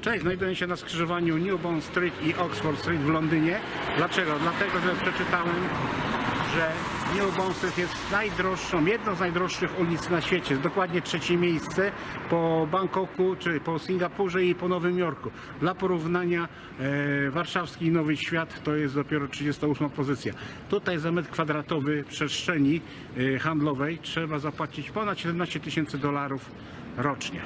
Cześć, znajduję się na skrzyżowaniu Newbond Street i Oxford Street w Londynie. Dlaczego? Dlatego, że przeczytałem, że Newbond Street jest najdroższą, jedną z najdroższych ulic na świecie. Jest dokładnie trzecie miejsce po Bangkoku, czy po Singapurze i po Nowym Jorku. Dla porównania e, warszawski Nowy Świat to jest dopiero 38 pozycja. Tutaj za metr kwadratowy przestrzeni e, handlowej trzeba zapłacić ponad 17 tysięcy dolarów rocznie.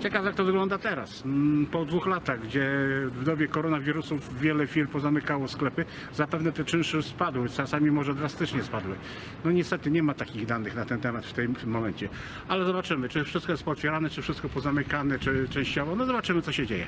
Ciekawe jak to wygląda teraz, mm, po dwóch latach, gdzie w dobie koronawirusów wiele firm pozamykało sklepy, zapewne te czynsze spadły, czasami może drastycznie spadły. No niestety nie ma takich danych na ten temat w tym momencie, ale zobaczymy, czy wszystko jest pootwierane, czy wszystko pozamykane, czy częściowo, no zobaczymy co się dzieje.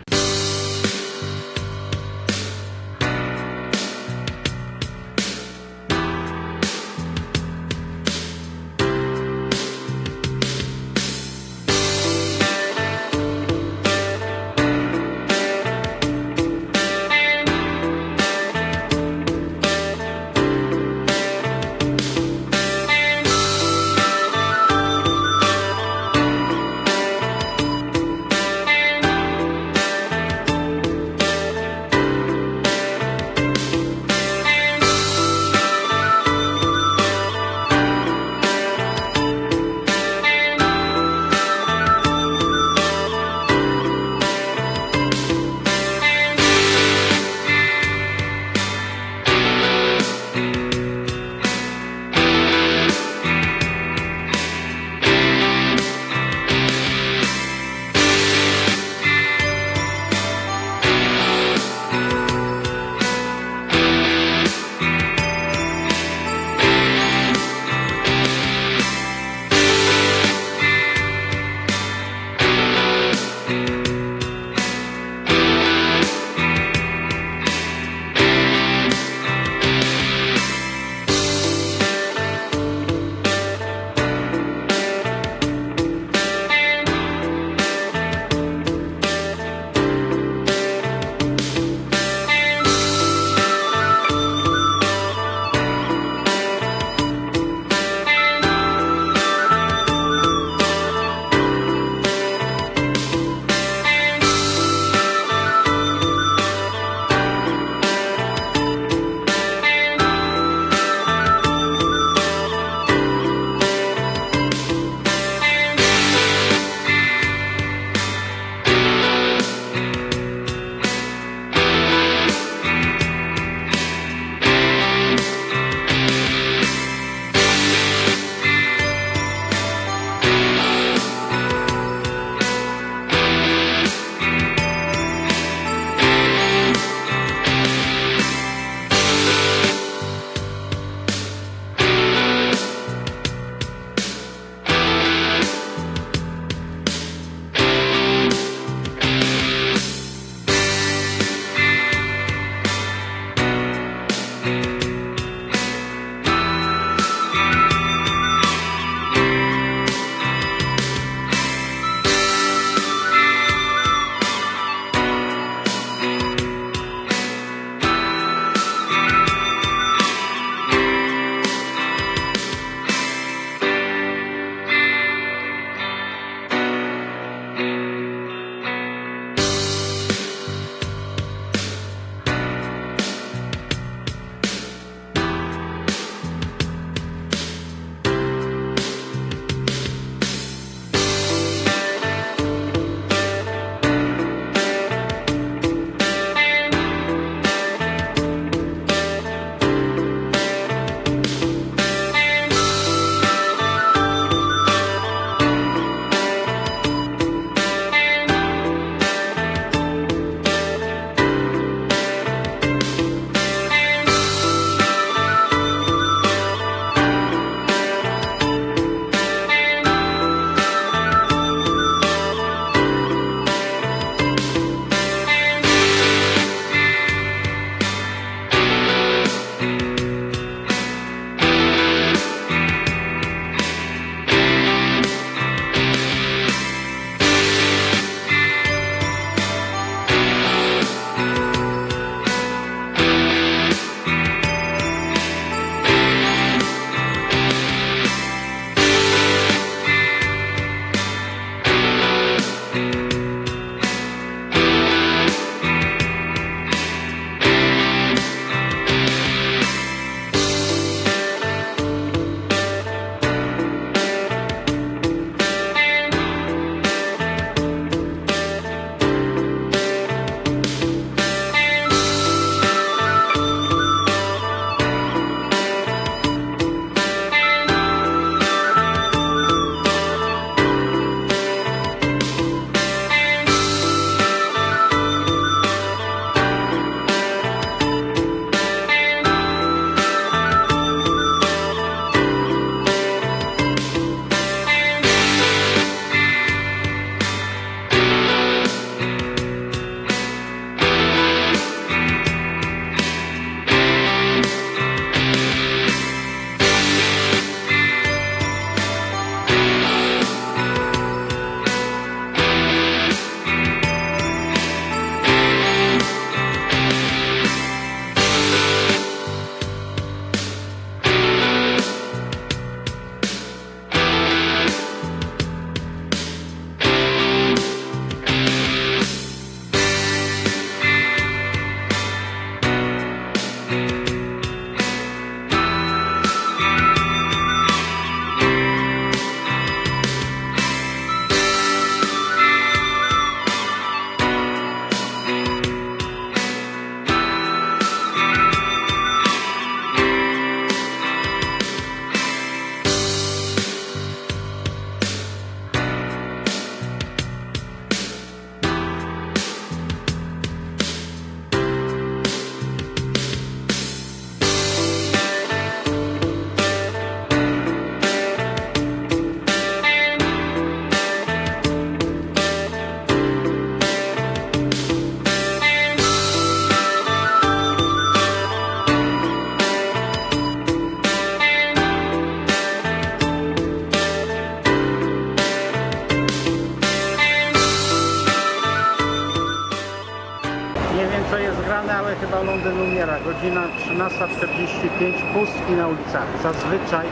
Godzina 13.45, pustki na ulicach. Zazwyczaj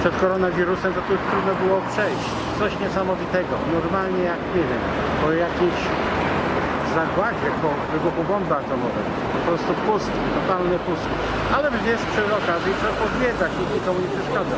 przed koronawirusem to tu trudno było przejść. Coś niesamowitego. Normalnie jak, nie wiem, po jakiejś zagładzie, po wybuchu bomby atomowej. Po prostu pustki, totalne pustki. Ale wiesz, przy okazji trzeba pozwiedzać, nikt nikomu nie przeszkadza.